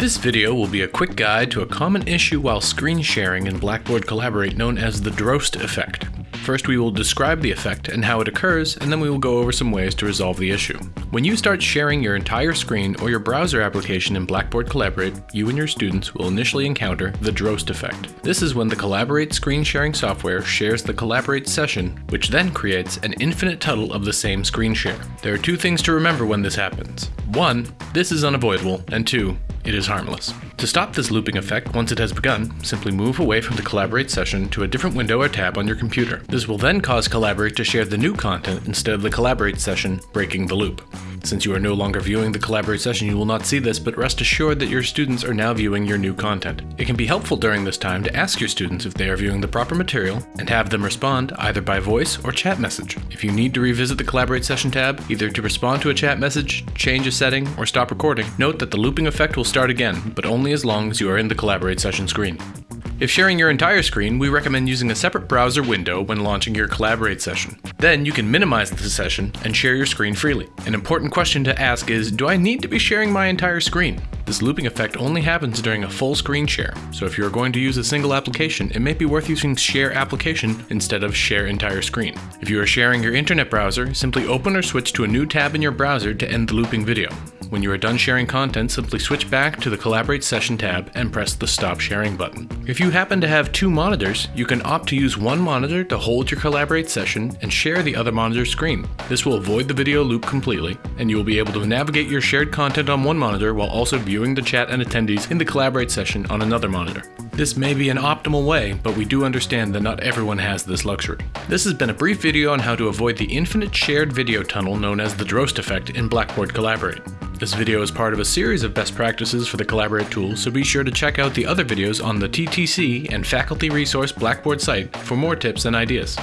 This video will be a quick guide to a common issue while screen sharing in Blackboard Collaborate known as the Droste effect. First we will describe the effect and how it occurs, and then we will go over some ways to resolve the issue. When you start sharing your entire screen or your browser application in Blackboard Collaborate, you and your students will initially encounter the Droste effect. This is when the Collaborate screen sharing software shares the Collaborate session, which then creates an infinite tunnel of the same screen share. There are two things to remember when this happens. One, this is unavoidable, and two, it is harmless. To stop this looping effect once it has begun, simply move away from the Collaborate session to a different window or tab on your computer. This will then cause Collaborate to share the new content instead of the Collaborate session, breaking the loop. Since you are no longer viewing the Collaborate session, you will not see this, but rest assured that your students are now viewing your new content. It can be helpful during this time to ask your students if they are viewing the proper material and have them respond either by voice or chat message. If you need to revisit the Collaborate session tab, either to respond to a chat message, change a setting, or stop recording, note that the looping effect will start again, but only as long as you are in the Collaborate session screen. If sharing your entire screen, we recommend using a separate browser window when launching your Collaborate session. Then you can minimize the session and share your screen freely. An important question to ask is, do I need to be sharing my entire screen? This looping effect only happens during a full screen share, so if you are going to use a single application, it may be worth using Share Application instead of Share Entire Screen. If you are sharing your internet browser, simply open or switch to a new tab in your browser to end the looping video. When you are done sharing content, simply switch back to the Collaborate Session tab and press the Stop Sharing button. If you happen to have two monitors, you can opt to use one monitor to hold your Collaborate session and share the other monitor's screen. This will avoid the video loop completely, and you will be able to navigate your shared content on one monitor while also viewing the chat and attendees in the Collaborate session on another monitor. This may be an optimal way, but we do understand that not everyone has this luxury. This has been a brief video on how to avoid the infinite shared video tunnel known as the Droste effect in Blackboard Collaborate. This video is part of a series of best practices for the Collaborate tool, so be sure to check out the other videos on the TTC and Faculty Resource Blackboard site for more tips and ideas.